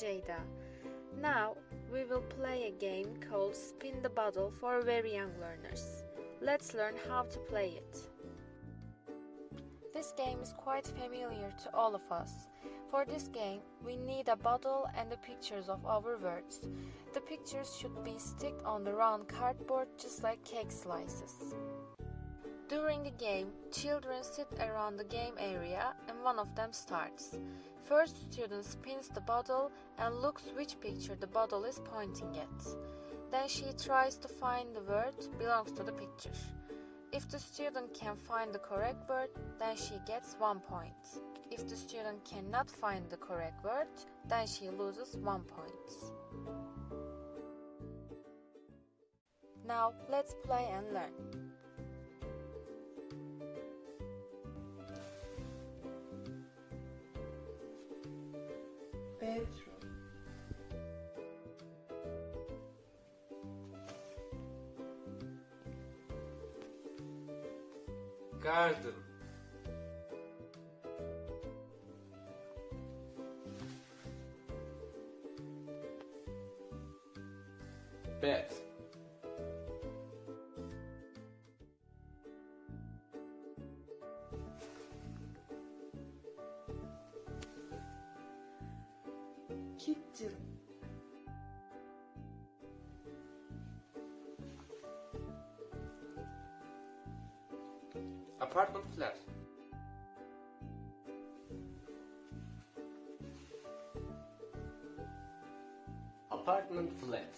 Jada. Now we will play a game called Spin the Bottle for very young learners. Let's learn how to play it. This game is quite familiar to all of us. For this game, we need a bottle and the pictures of our words. The pictures should be sticked on the round cardboard just like cake slices. During the game, children sit around the game area and one of them starts. First student spins the bottle and looks which picture the bottle is pointing at. Then she tries to find the word belongs to the picture. If the student can find the correct word, then she gets one point. If the student cannot find the correct word, then she loses one point. Now let's play and learn. dentro. Ricardo. Pet. Kitchen, Apartment flat. Apartment flat.